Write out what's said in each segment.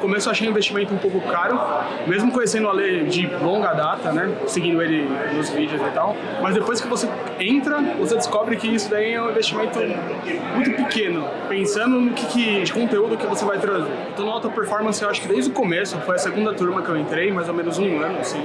No começo eu achei o investimento um pouco caro, mesmo conhecendo o Ale de longa data, né? Seguindo ele nos vídeos e tal. Mas depois que você entra, você descobre que isso daí é um investimento muito pequeno, pensando no que, que de conteúdo que você vai trazer. Então no Alta Performance eu acho que desde o começo, foi a segunda turma que eu entrei, mais ou menos um ano, assim.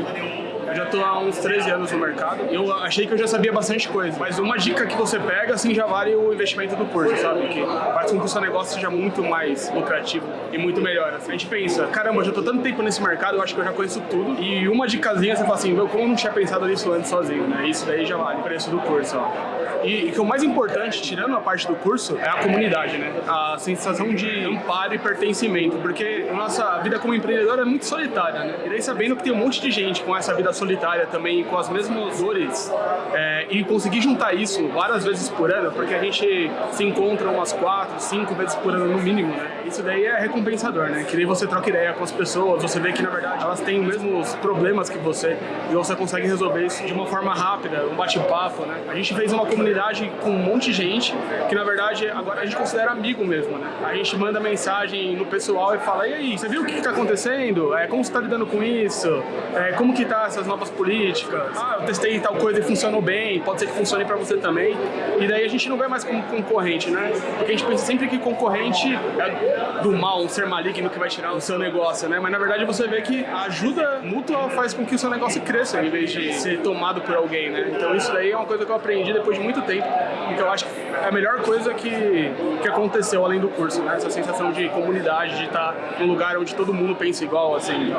Eu já tô há uns 13 anos no mercado. Eu achei que eu já sabia bastante coisa. Mas uma dica que você pega, assim, já vale o investimento do curso, sabe? Que faz com que o seu negócio seja muito mais lucrativo e muito melhor. Assim. A gente pensa, caramba, eu já tô tanto tempo nesse mercado, eu acho que eu já conheço tudo. E uma dicasinha, você fala assim, meu, como eu não tinha pensado nisso antes sozinho, né? Isso daí já vale o preço do curso, ó. E, e que o mais importante, tirando a parte do curso, é a comunidade, né? A sensação de amparo e pertencimento, porque a nossa vida como empreendedor é muito solitária, né? E daí sabendo que tem um monte de gente com essa vida solitária também, com as mesmas dores, é, e conseguir juntar isso várias vezes por ano, porque a gente se encontra umas quatro, cinco vezes por ano no mínimo, né? Isso daí é recompensador, né? Que daí você troca ideia com as pessoas, você vê que na verdade elas têm os mesmos problemas que você e você consegue resolver isso de uma forma rápida, um bate-papo, né? A gente fez uma comunidade com um monte de gente que na verdade agora a gente considera amigo mesmo, né? A gente manda mensagem no pessoal e fala, e aí, você viu o que está acontecendo? É, como você está lidando com isso? É, como que tá essas novas políticas? Ah, eu testei tal coisa e funcionou bem, pode ser que funcione para você também. E daí a gente não vê mais como concorrente, né? Porque a gente pensa sempre que concorrente é do mal, um ser maligno que vai tirar o seu negócio, né? Mas na verdade você vê que a ajuda mútua faz com que o seu negócio cresça em vez de ser tomado por alguém, né? Então isso daí é uma coisa que eu aprendi depois de muito tempo e que eu acho que é a melhor coisa que, que aconteceu além do curso, né? Essa sensação de comunidade, de estar num lugar onde todo mundo pensa igual, assim.